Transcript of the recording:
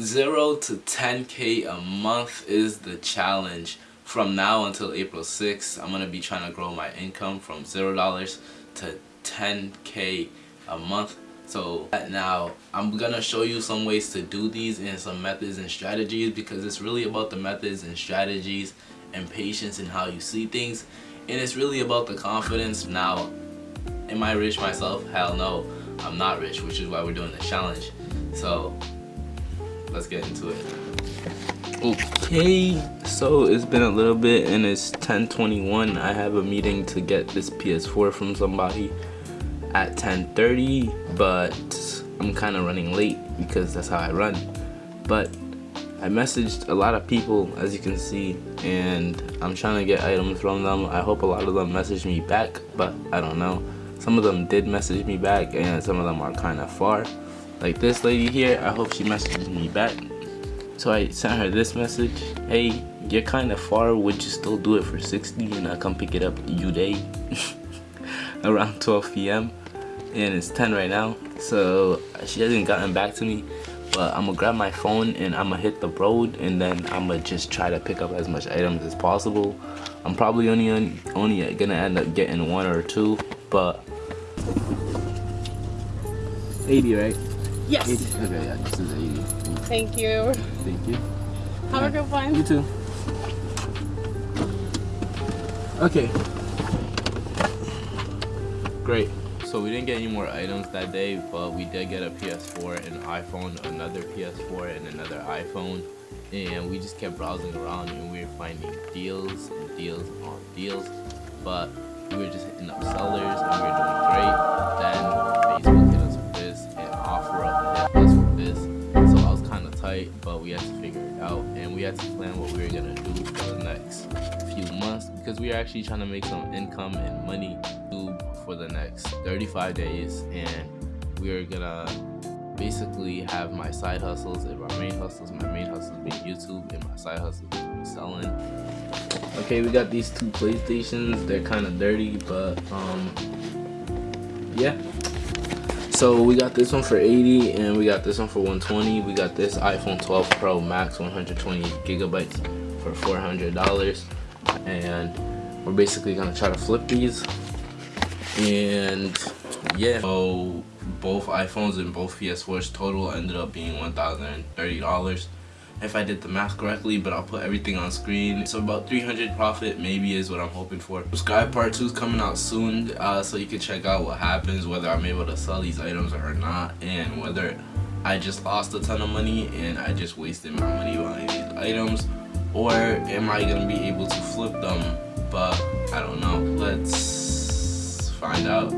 0 to 10k a month is the challenge. From now until April 6th I'm gonna be trying to grow my income from zero dollars to 10k a month. So now I'm gonna show you some ways to do these and some methods and strategies because it's really about the methods and strategies and patience and how you see things. And it's really about the confidence. Now am I rich myself? Hell no I'm not rich which is why we're doing the challenge. So let's get into it. Okay so it's been a little bit and it's 1021 I have a meeting to get this PS4 from somebody at 10:30, but I'm kind of running late because that's how I run. But I messaged a lot of people as you can see and I'm trying to get items from them. I hope a lot of them message me back but I don't know. Some of them did message me back and some of them are kind of far like this lady here I hope she messages me back. So I sent her this message. Hey you're kind of far would you still do it for 60 and I come pick it up you day? Around 12 p.m and it's 10 right now. So she hasn't gotten back to me but I'm gonna grab my phone and I'm gonna hit the road and then I'm gonna just try to pick up as much items as possible. I'm probably only only gonna end up getting one or two but 80 right yes. 80. okay yeah this is 80 thank you. Thank you. Have a good one. You too. Okay. Great. So we didn't get any more items that day, but we did get a PS4, an iPhone, another PS4, and another iPhone. And we just kept browsing around and we were finding deals and deals on deals. But we were just hitting up tight, but we had to figure it out. And we had to plan what we were to do for the next few months because we are actually trying to make some income and money for the next 35 days and we're gonna basically have my side hustles and my main hustles my main hustles being youtube and my side hustles being selling okay we got these two playstations they're kind of dirty but um yeah so we got this one for 80 and we got this one for 120 we got this iphone 12 pro max 120 gigabytes for 400 dollars. And we're basically gonna try to flip these. And yeah. So both iPhones and both PS4s total ended up being $1,030 if I did the math correctly but I'll put everything on screen. So about 300 profit maybe is what I'm hoping for. Subscribe part 2 is coming out soon uh, so you can check out what happens whether I'm able to sell these items or not and whether I just lost a ton of money and I just wasted my money buying these items or am I gonna be able to flip them? But I don't know. Let's find out